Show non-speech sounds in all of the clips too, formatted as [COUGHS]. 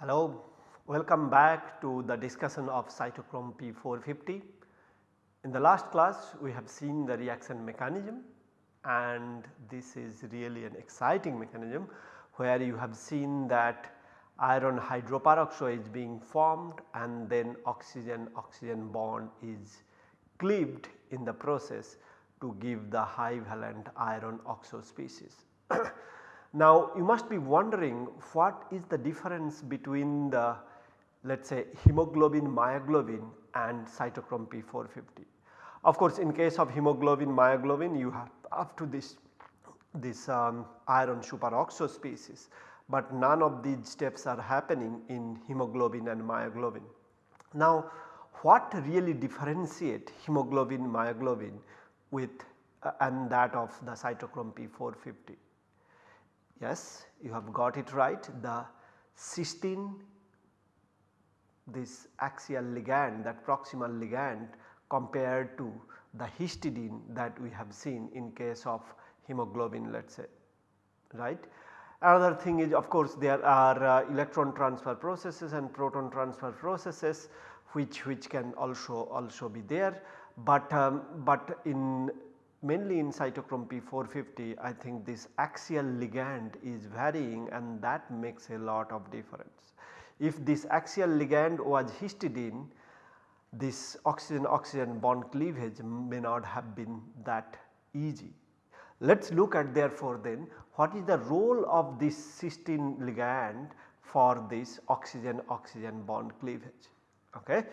Hello, welcome back to the discussion of cytochrome P450. In the last class we have seen the reaction mechanism and this is really an exciting mechanism where you have seen that iron hydroperoxide is being formed and then oxygen oxygen bond is cleaved in the process to give the high valent iron oxo species. [COUGHS] now you must be wondering what is the difference between the let us say hemoglobin myoglobin and cytochrome P450. Of course in case of hemoglobin myoglobin you have up to this this um, iron superoxo species, but none of these steps are happening in hemoglobin and myoglobin. Now what really differentiate hemoglobin myoglobin with uh, and that of the cytochrome P450? Yes you have got it right the cysteine this axial ligand that proximal ligand compared to the histidine that we have seen in case of hemoglobin let us say right. Another thing is of course there are uh, electron transfer processes and proton transfer processes which, which can also also be there, but, um, but in mainly in cytochrome P450 I think this axial ligand is varying and that makes a lot of difference. If this axial ligand was histidine this oxygen oxygen bond cleavage may not have been that easy. Let us look at therefore then what is the role of this cysteine ligand for this oxygen oxygen bond cleavage. Okay.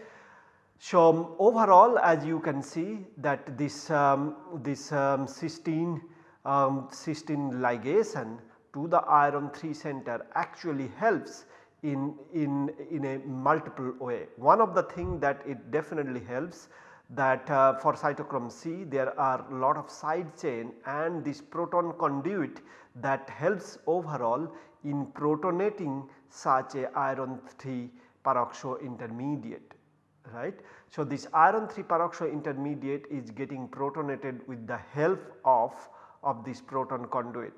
So, overall as you can see that this, um, this um, cysteine, um, cysteine ligation to the iron 3 center actually helps in, in, in a multiple way. One of the thing that it definitely helps that uh, for cytochrome C there are a lot of side chain and this proton conduit that helps overall in protonating such a iron 3 peroxo intermediate right. So, this iron 3 peroxo intermediate is getting protonated with the help of, of this proton conduit.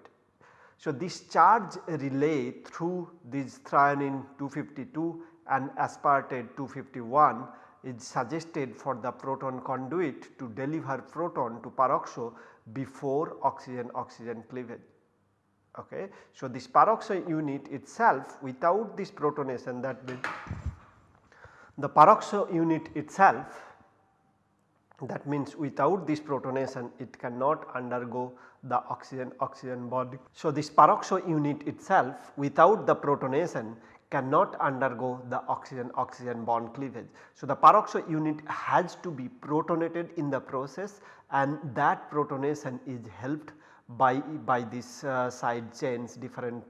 So, this charge relay through this threonine 252 and aspartate 251 is suggested for the proton conduit to deliver proton to peroxo before oxygen oxygen cleavage. Okay. So, this peroxo unit itself without this protonation that means the peroxo unit itself that means without this protonation it cannot undergo the oxygen oxygen bond. So, this peroxo unit itself without the protonation cannot undergo the oxygen oxygen bond cleavage. So, the peroxo unit has to be protonated in the process and that protonation is helped by, by this uh, side chains different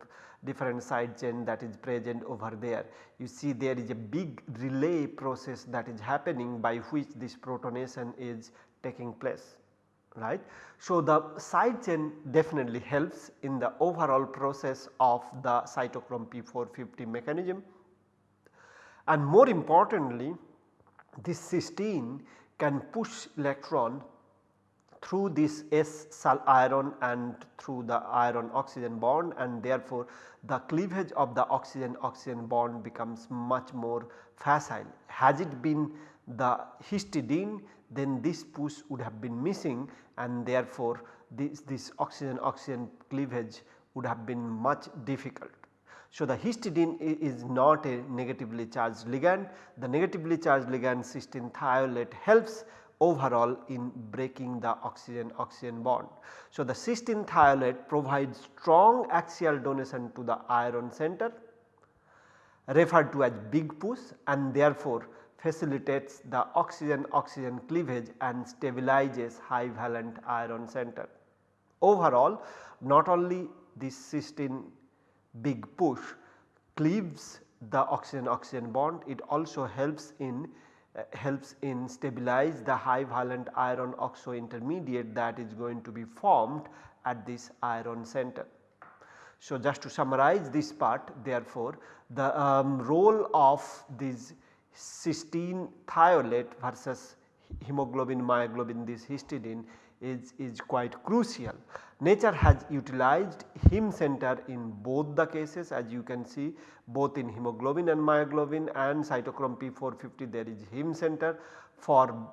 different side chain that is present over there. You see there is a big relay process that is happening by which this protonation is taking place right. So, the side chain definitely helps in the overall process of the cytochrome P450 mechanism and more importantly this cysteine can push electron through this S sal iron and through the iron oxygen bond and therefore the cleavage of the oxygen oxygen bond becomes much more facile. Has it been the histidine then this push would have been missing and therefore this, this oxygen oxygen cleavage would have been much difficult. So, the histidine is not a negatively charged ligand, the negatively charged ligand cysteine thiolate helps overall in breaking the oxygen oxygen bond. So, the cysteine thiolate provides strong axial donation to the iron center referred to as big push and therefore facilitates the oxygen oxygen cleavage and stabilizes high valent iron center. Overall not only this cysteine big push cleaves the oxygen oxygen bond it also helps in uh, helps in stabilize the high valent iron oxo intermediate that is going to be formed at this iron center. So, just to summarize this part therefore, the um, role of these cysteine thiolate versus hemoglobin myoglobin this histidine is, is quite crucial. Nature has utilized heme center in both the cases as you can see both in hemoglobin and myoglobin and cytochrome P450 there is heme center for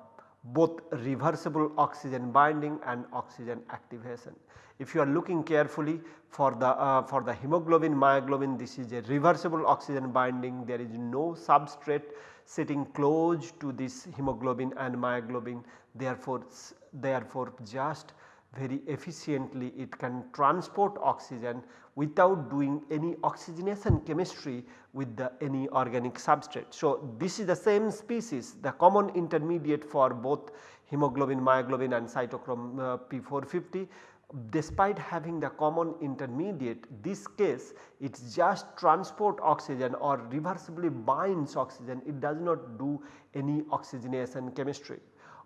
both reversible oxygen binding and oxygen activation. If you are looking carefully for the uh, for the hemoglobin myoglobin this is a reversible oxygen binding there is no substrate sitting close to this hemoglobin and myoglobin therefore therefore just very efficiently it can transport oxygen without doing any oxygenation chemistry with the any organic substrate. So, this is the same species the common intermediate for both hemoglobin, myoglobin and cytochrome uh, P450 despite having the common intermediate this case it just transport oxygen or reversibly binds oxygen it does not do any oxygenation chemistry.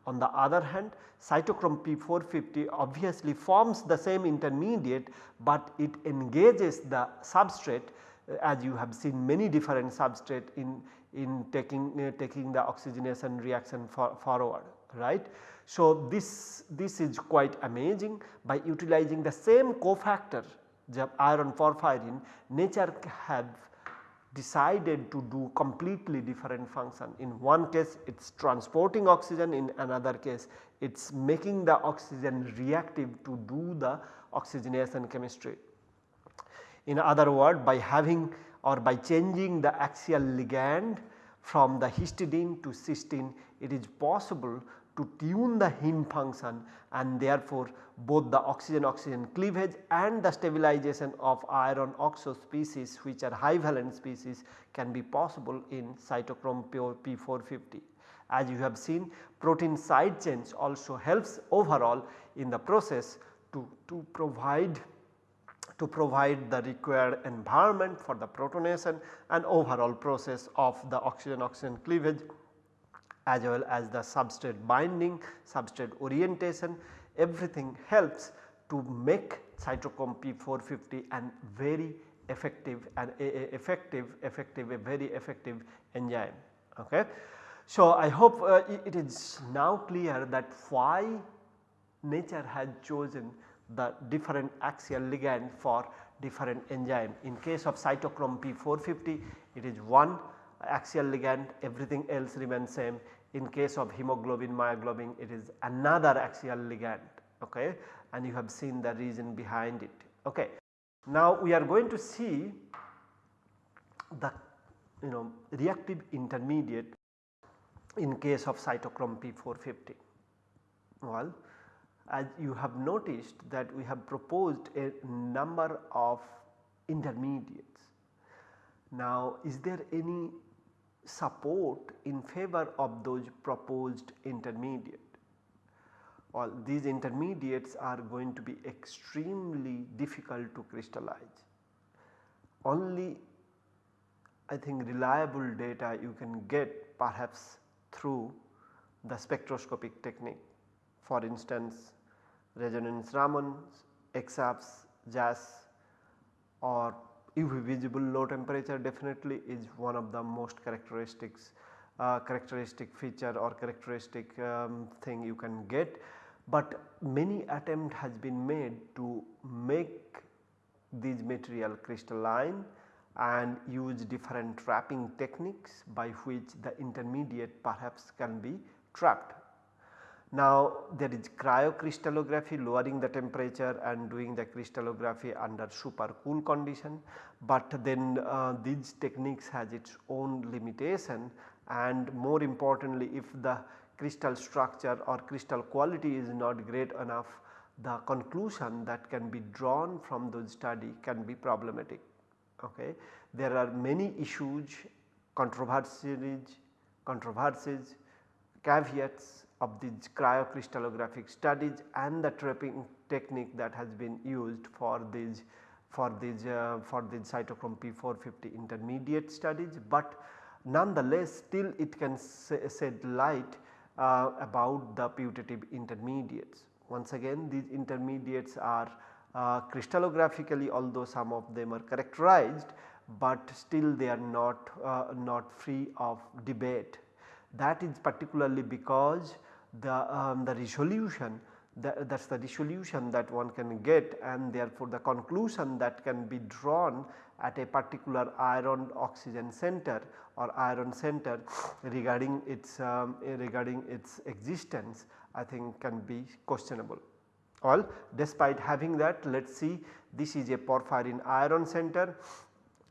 On the other hand cytochrome P450 obviously forms the same intermediate, but it engages the substrate uh, as you have seen many different substrate in, in taking, uh, taking the oxygenation reaction for, forward right. So, this, this is quite amazing by utilizing the same cofactor the iron porphyrin nature have decided to do completely different function. In one case it is transporting oxygen, in another case it is making the oxygen reactive to do the oxygenation chemistry. In other word by having or by changing the axial ligand from the histidine to cysteine it is possible to tune the heme function and therefore both the oxygen oxygen cleavage and the stabilization of iron oxo species which are high valent species can be possible in cytochrome P450. As you have seen protein side chains also helps overall in the process to, to provide to provide the required environment for the protonation and overall process of the oxygen oxygen cleavage as well as the substrate binding, substrate orientation everything helps to make cytochrome P450 and very effective and effective effective a very effective enzyme. Okay. So, I hope uh, it is now clear that why nature has chosen the different axial ligand for different enzyme. In case of cytochrome P450 it is one axial ligand everything else remains same in case of hemoglobin myoglobin it is another axial ligand okay and you have seen the reason behind it okay. Now we are going to see the you know reactive intermediate in case of cytochrome P450. Well as you have noticed that we have proposed a number of intermediates. Now is there any support in favor of those proposed intermediate. All these intermediates are going to be extremely difficult to crystallize. Only I think reliable data you can get perhaps through the spectroscopic technique. For instance, resonance Raman, EXAFS, JAS or UV visible low temperature definitely is one of the most characteristics uh, characteristic feature or characteristic um, thing you can get. But many attempt has been made to make these material crystalline and use different trapping techniques by which the intermediate perhaps can be trapped now there is cryocrystallography lowering the temperature and doing the crystallography under super cool condition, but then uh, these techniques has its own limitation and more importantly if the crystal structure or crystal quality is not great enough the conclusion that can be drawn from those study can be problematic. Okay. There are many issues, controversies, controversies, caveats of these cryocrystallographic studies and the trapping technique that has been used for these for these uh, for these cytochrome P450 intermediate studies, but nonetheless still it can shed light uh, about the putative intermediates. Once again these intermediates are uh, crystallographically although some of them are characterized, but still they are not, uh, not free of debate. That is particularly because the, um, the resolution that is the resolution that one can get and therefore the conclusion that can be drawn at a particular iron oxygen center or iron center regarding its um, regarding its existence I think can be questionable. Well despite having that let us see this is a porphyrin iron center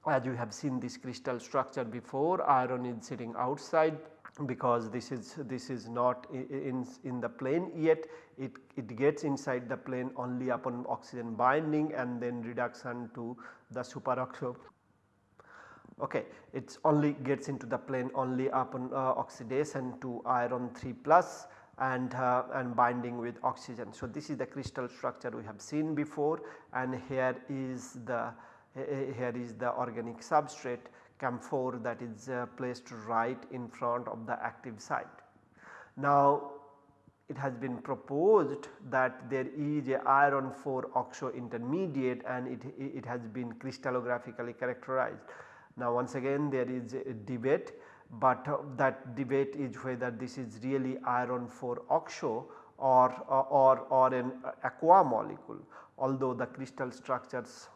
as you have seen this crystal structure before iron is sitting outside because this is this is not in, in the plane yet it, it gets inside the plane only upon oxygen binding and then reduction to the superoxo okay it only gets into the plane only upon uh, oxidation to iron 3 plus and, uh, and binding with oxygen. So, this is the crystal structure we have seen before and here is the here is the organic substrate camphor that is uh, placed right in front of the active site. Now it has been proposed that there is a iron 4 oxo intermediate and it, it has been crystallographically characterized. Now once again there is a debate but uh, that debate is whether this is really iron 4 oxo or, or, or an aqua molecule although the crystal structures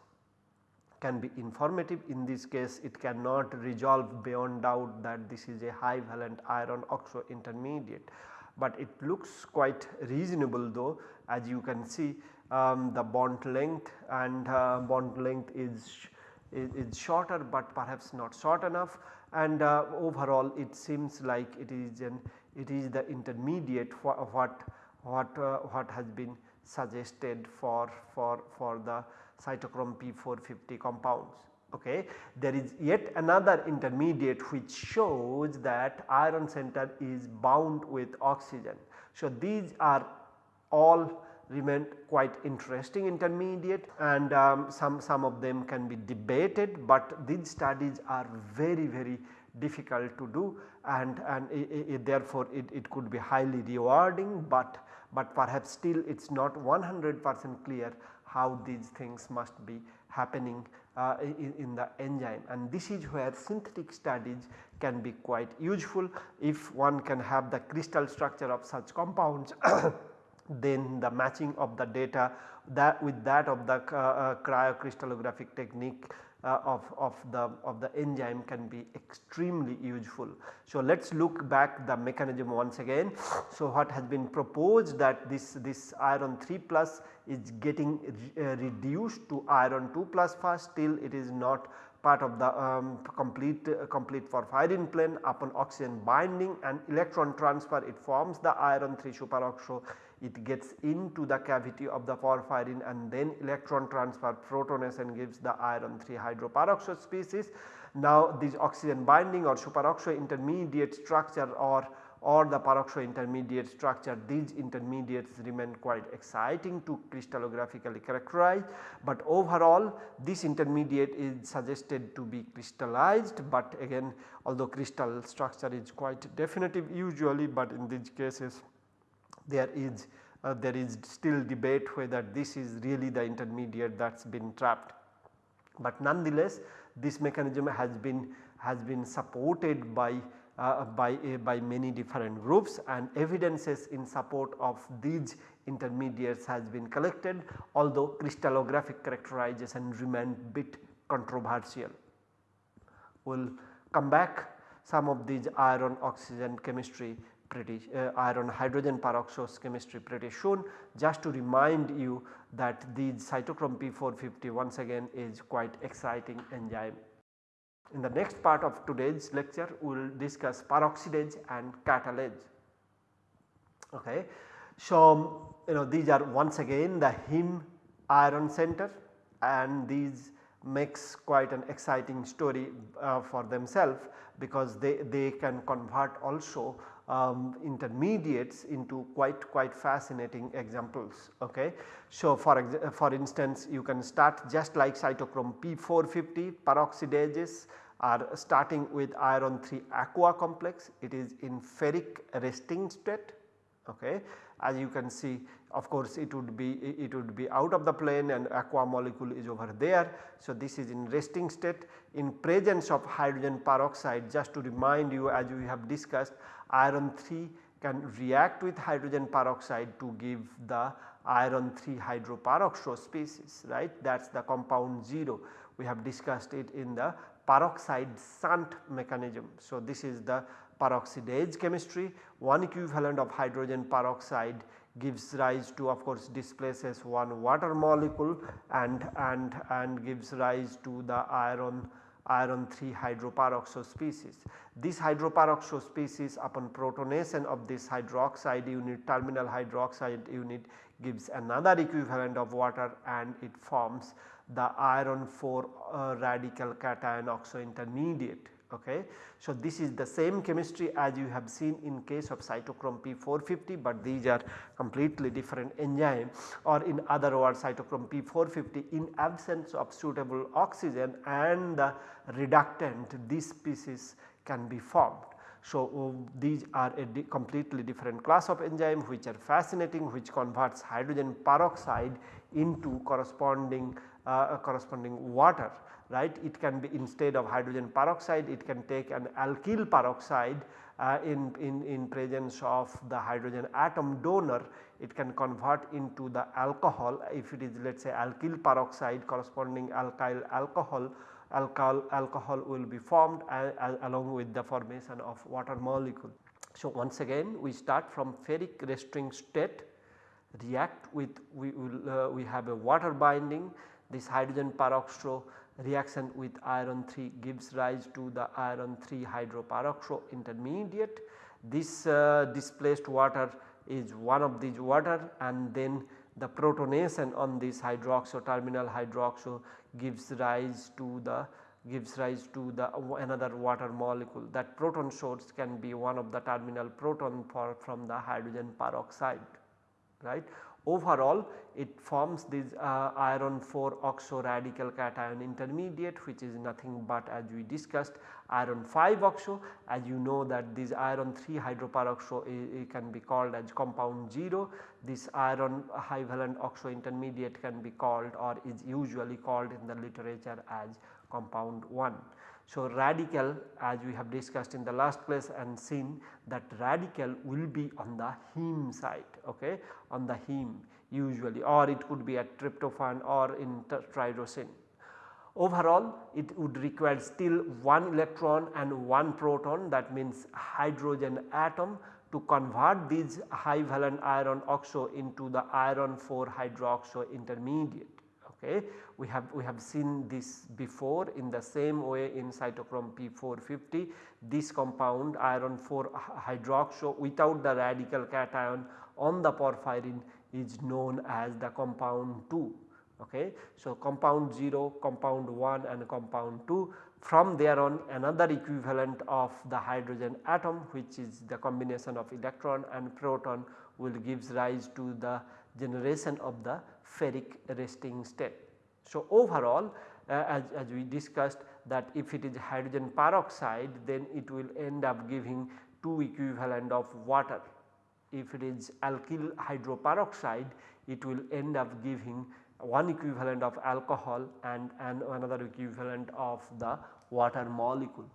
can be informative. In this case it cannot resolve beyond doubt that this is a high valent iron oxo intermediate. But it looks quite reasonable though as you can see um, the bond length and uh, bond length is, is, is, shorter but perhaps not short enough. And uh, overall it seems like it is an it is the intermediate what what uh, what has been suggested for for for the cytochrome P450 compounds okay. There is yet another intermediate which shows that iron center is bound with oxygen. So, these are all remain quite interesting intermediate and um, some, some of them can be debated, but these studies are very very difficult to do and, and it, it, therefore it, it could be highly rewarding, but, but perhaps still it is not 100 percent clear how these things must be happening uh, in, in, the enzyme. And this is where synthetic studies can be quite useful if one can have the crystal structure of such compounds [COUGHS] then the matching of the data that with that of the uh, uh, cryocrystallographic technique uh, of, of the of the enzyme can be extremely useful. So, let us look back the mechanism once again. So, what has been proposed that this, this iron 3 plus is getting re, uh, reduced to iron 2 plus first still it is not part of the um, complete uh, complete porphyrin plane upon oxygen binding and electron transfer it forms the iron 3 superoxo it gets into the cavity of the porphyrin and then electron transfer protonation gives the iron 3 hydroperoxide species. Now this oxygen binding or superoxide intermediate structure or or the peroxo intermediate structure these intermediates remain quite exciting to crystallographically characterize, but overall this intermediate is suggested to be crystallized but again although crystal structure is quite definitive usually but in these cases there is uh, there is still debate whether this is really the intermediate that has been trapped. But nonetheless this mechanism has been has been supported by uh, by, uh, by many different groups and evidences in support of these intermediates has been collected although crystallographic characterization remain bit controversial. We will come back some of these iron oxygen chemistry pretty uh, iron hydrogen peroxide chemistry pretty soon. Just to remind you that these cytochrome P450 once again is quite exciting enzyme. In the next part of today's lecture we will discuss peroxidase and catalase. Okay. So, you know these are once again the heme iron center and these makes quite an exciting story uh, for themselves because they, they can convert also um, intermediates into quite quite fascinating examples. Okay. So, for, for instance you can start just like cytochrome P450 peroxidases are starting with iron 3 aqua complex it is in ferric resting state. Okay. As you can see of course it would be it would be out of the plane and aqua molecule is over there. So, this is in resting state in presence of hydrogen peroxide just to remind you as we have discussed iron 3 can react with hydrogen peroxide to give the iron 3 hydroperoxo species right? That is the compound 0 we have discussed it in the peroxide shunt mechanism. So, this is the peroxidase chemistry. One equivalent of hydrogen peroxide gives rise to of course displaces one water molecule and and and gives rise to the iron iron 3 hydroperoxo species. This hydroperoxo species upon protonation of this hydroxide unit terminal hydroxide unit gives another equivalent of water and it forms the iron 4 uh, radical cation oxo intermediate. Okay. So, this is the same chemistry as you have seen in case of cytochrome P450, but these are completely different enzyme or in other words cytochrome P450 in absence of suitable oxygen and the reductant this species can be formed. So, these are a di completely different class of enzyme which are fascinating which converts hydrogen peroxide into corresponding uh, corresponding water right. It can be instead of hydrogen peroxide it can take an alkyl peroxide uh, in, in, in presence of the hydrogen atom donor it can convert into the alcohol if it is let us say alkyl peroxide corresponding alkyl alcohol alcohol alcohol will be formed along with the formation of water molecule. So, once again we start from ferric restoring state react with we will uh, we have a water binding this hydrogen peroxo reaction with iron 3 gives rise to the iron 3 hydroperoxo intermediate. This uh, displaced water is one of these water and then the protonation on this hydroxo terminal hydroxo gives rise to the gives rise to the another water molecule that proton source can be one of the terminal proton for from the hydrogen peroxide right Overall it forms this uh, iron 4 oxo radical cation intermediate which is nothing but as we discussed iron 5 oxo as you know that this iron 3 hydroperoxo it can be called as compound 0 this iron high valent oxo intermediate can be called or is usually called in the literature as compound 1. So, radical as we have discussed in the last class and seen that radical will be on the heme side okay, on the heme usually. Or it could be at tryptophan or in tyrosine. Overall it would require still one electron and one proton that means hydrogen atom to convert these high valent iron oxo into the iron 4 hydroxo intermediate okay. We have we have seen this before in the same way in cytochrome P450 this compound iron 4 hydroxo without the radical cation on the porphyrin is known as the compound 2 okay. So, compound 0, compound 1 and compound 2 from there on another equivalent of the hydrogen atom which is the combination of electron and proton will gives rise to the generation of the ferric resting state. So, overall uh, as, as we discussed that if it is hydrogen peroxide then it will end up giving 2 equivalent of water. If it is alkyl hydroperoxide it will end up giving one equivalent of alcohol and, and another equivalent of the water molecule.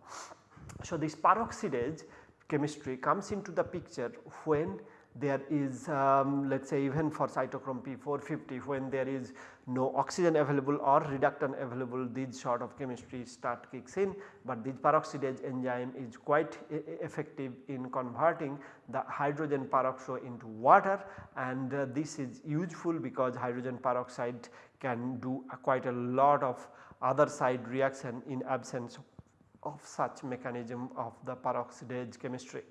So, this peroxidase chemistry comes into the picture when there is um, let us say even for cytochrome P450 when there is no oxygen available or reductant available these sort of chemistry start kicks in, but this peroxidase enzyme is quite effective in converting the hydrogen peroxide into water and uh, this is useful because hydrogen peroxide can do quite a lot of other side reaction in absence of such mechanism of the peroxidase chemistry.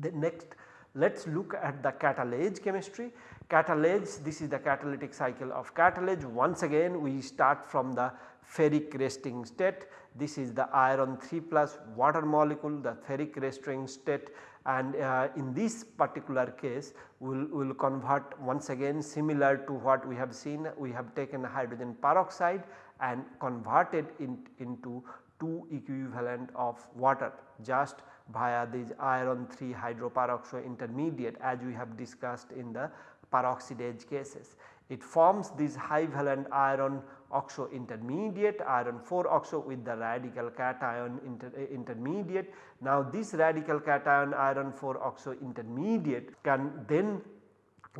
The next let us look at the catalase chemistry. Catalase this is the catalytic cycle of catalase. Once again we start from the ferric resting state. This is the iron 3 plus water molecule the ferric resting state. And uh, in this particular case we will we'll convert once again similar to what we have seen. We have taken hydrogen peroxide and converted in, into 2 equivalent of water just via this iron 3 hydroperoxide intermediate as we have discussed in the peroxidase cases. It forms this high valent iron oxo intermediate iron 4 oxo with the radical cation inter, uh, intermediate. Now this radical cation iron 4 oxo intermediate can then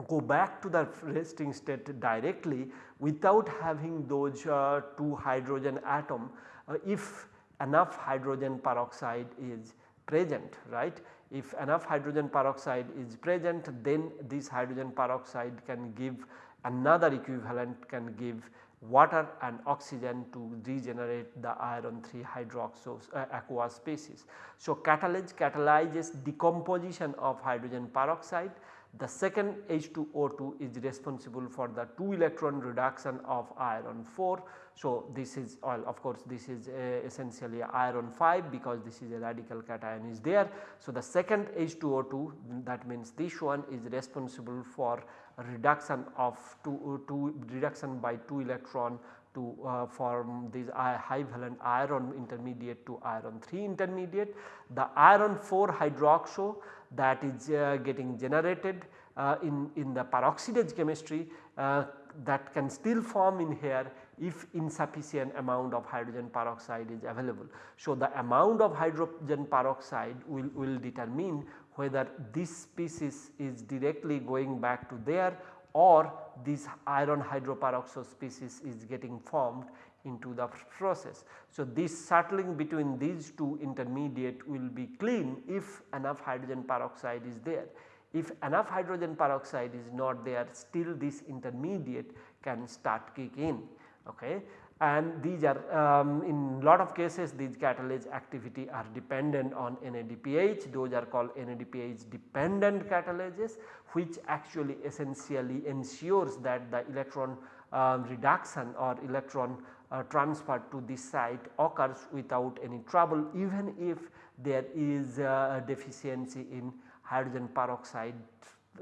go back to the resting state directly without having those uh, 2 hydrogen atom uh, if enough hydrogen peroxide is present right. If enough hydrogen peroxide is present then this hydrogen peroxide can give another equivalent can give water and oxygen to regenerate the iron 3 hydroxo uh, aqua species. So, catalase catalyzes decomposition of hydrogen peroxide the second H2O2 is responsible for the 2 electron reduction of iron 4. So, this is all of course this is uh, essentially iron 5 because this is a radical cation is there. So, the second H2O2 that means this one is responsible for reduction of 2, two reduction by 2 electron to uh, form this high valent iron intermediate to iron 3 intermediate. The iron 4 hydroxo that is uh, getting generated uh, in, in the peroxidase chemistry uh, that can still form in here if insufficient amount of hydrogen peroxide is available. So, the amount of hydrogen peroxide will, will determine whether this species is directly going back to there or this iron hydroperoxide species is getting formed into the process. So, this settling between these two intermediate will be clean if enough hydrogen peroxide is there. If enough hydrogen peroxide is not there still this intermediate can start kick in. Okay and these are um, in lot of cases these catalase activity are dependent on NADPH those are called NADPH dependent catalases which actually essentially ensures that the electron um, reduction or electron uh, transfer to this site occurs without any trouble even if there is a deficiency in hydrogen peroxide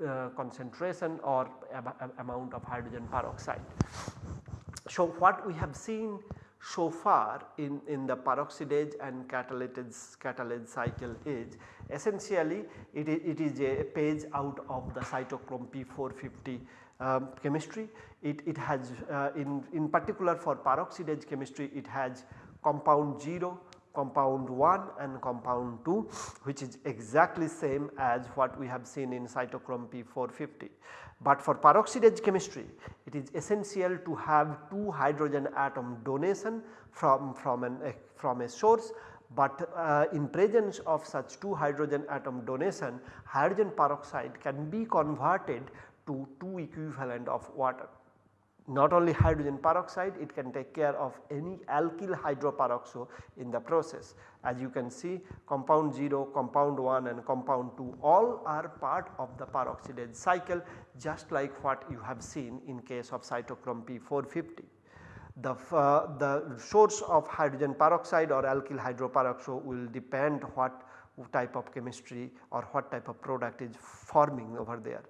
uh, concentration or amount of hydrogen peroxide. So, what we have seen so far in, in the peroxidase and catalase, catalase cycle is essentially it is, it is a page out of the cytochrome P450 um, chemistry. It, it has uh, in, in particular for peroxidase chemistry it has compound 0, compound 1 and compound 2 which is exactly same as what we have seen in cytochrome P450. But for peroxidase chemistry it is essential to have 2 hydrogen atom donation from, from, an, uh, from a source but uh, in presence of such 2 hydrogen atom donation hydrogen peroxide can be converted to 2 equivalent of water not only hydrogen peroxide it can take care of any alkyl hydroperoxo in the process. As you can see compound 0, compound 1 and compound 2 all are part of the peroxidase cycle just like what you have seen in case of cytochrome P450. The, uh, the source of hydrogen peroxide or alkyl hydroperoxo will depend what type of chemistry or what type of product is forming over there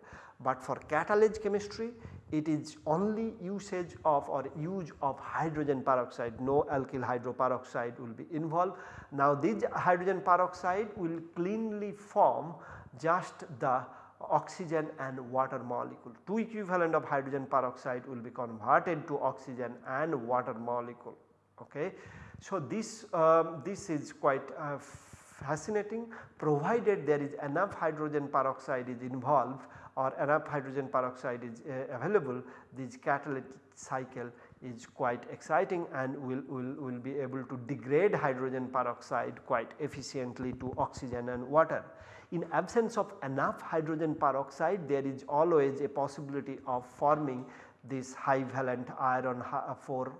but for catalase chemistry it is only usage of or use of hydrogen peroxide no alkyl hydroperoxide will be involved. Now this hydrogen peroxide will cleanly form just the oxygen and water molecule. Two equivalent of hydrogen peroxide will be converted to oxygen and water molecule. Okay. So, this, um, this is quite uh, fascinating provided there is enough hydrogen peroxide is involved or enough hydrogen peroxide is uh, available this catalytic cycle is quite exciting and will, will, will be able to degrade hydrogen peroxide quite efficiently to oxygen and water. In absence of enough hydrogen peroxide there is always a possibility of forming this high valent iron 4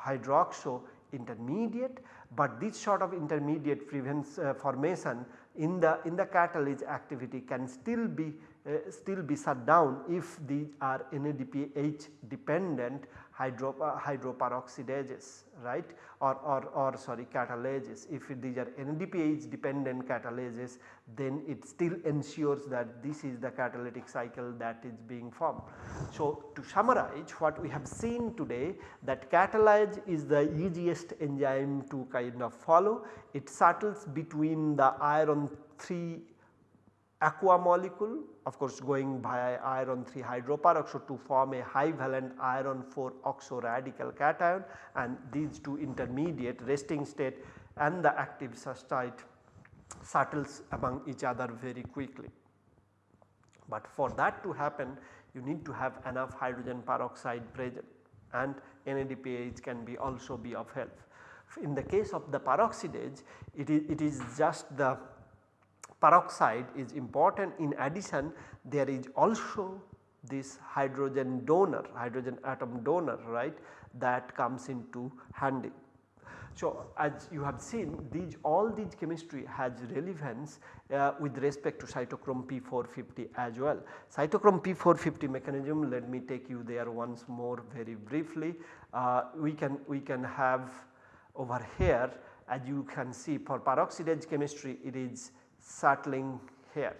hydroxo intermediate, but this sort of intermediate prevents uh, formation in the in the catalase activity can still be uh, still be shut down if these are NADPH dependent hydro, uh, hydroperoxidases right or, or, or sorry catalases. If these are NADPH dependent catalases then it still ensures that this is the catalytic cycle that is being formed. So, to summarize what we have seen today that catalase is the easiest enzyme to kind of follow. It settles between the iron 3 aqua molecule of course going via iron 3 hydroperoxide to form a high valent iron 4 oxo radical cation and these two intermediate resting state and the active site settles among each other very quickly. But for that to happen you need to have enough hydrogen peroxide present and NADPH can be also be of help. In the case of the peroxidase it is, it is just the peroxide is important in addition there is also this hydrogen donor hydrogen atom donor right that comes into handy. So, as you have seen these all these chemistry has relevance uh, with respect to cytochrome P450 as well. Cytochrome P450 mechanism let me take you there once more very briefly. Uh, we can we can have over here as you can see for peroxidase chemistry it is settling here.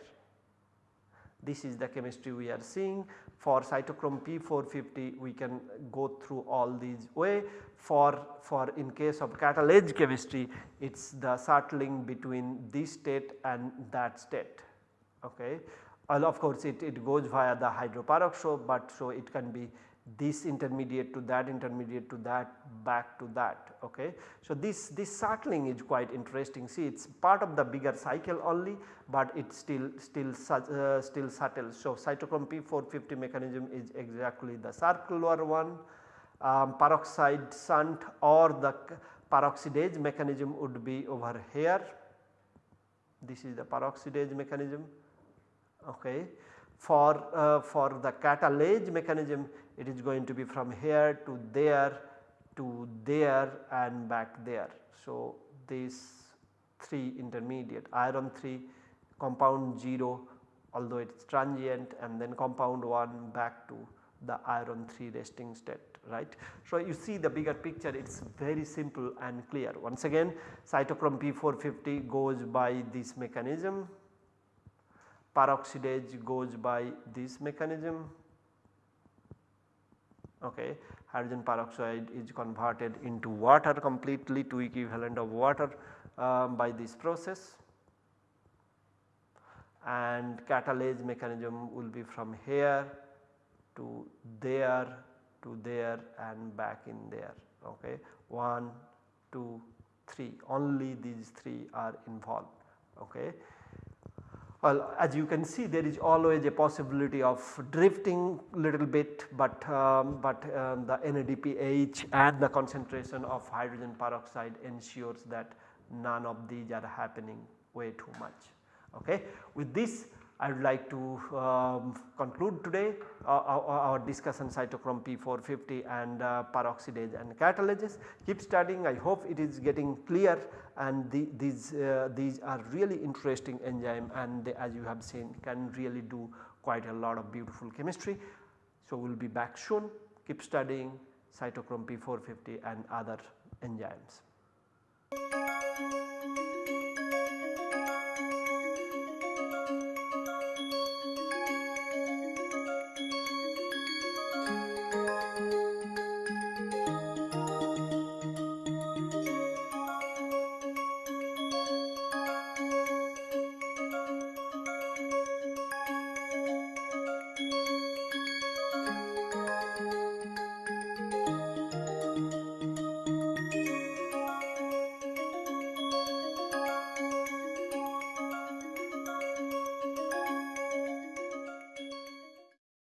This is the chemistry we are seeing for cytochrome P450 we can go through all these way for, for in case of catalase chemistry it is the settling between this state and that state. Okay. Well, of course it, it goes via the hydroperoxide but so it can be this intermediate to that intermediate to that back to that ok. So this, this settling is quite interesting see it is part of the bigger cycle only but it still still uh, still settles. So cytochrome P450 mechanism is exactly the circular one um, peroxide shunt or the peroxidase mechanism would be over here this is the peroxidase mechanism okay. For, uh, for the catalase mechanism it is going to be from here to there to there and back there. So, these 3 intermediate iron 3 compound 0 although it is transient and then compound 1 back to the iron 3 resting state right. So, you see the bigger picture it is very simple and clear once again cytochrome P450 goes by this mechanism peroxidase goes by this mechanism okay. Hydrogen peroxide is converted into water completely to equivalent of water um, by this process. And catalase mechanism will be from here to there to there and back in there. Okay. 1 2 3 only these 3 are involved. Okay well, as you can see there is always a possibility of drifting little bit but, um, but um, the NADPH and the concentration of hydrogen peroxide ensures that none of these are happening way too much. Okay. With this I would like to um, conclude today uh, our, our, discussion cytochrome P450 and uh, peroxidase and catalases. Keep studying I hope it is getting clear and the, these, uh, these are really interesting enzyme and they, as you have seen can really do quite a lot of beautiful chemistry. So, we will be back soon keep studying cytochrome P450 and other enzymes.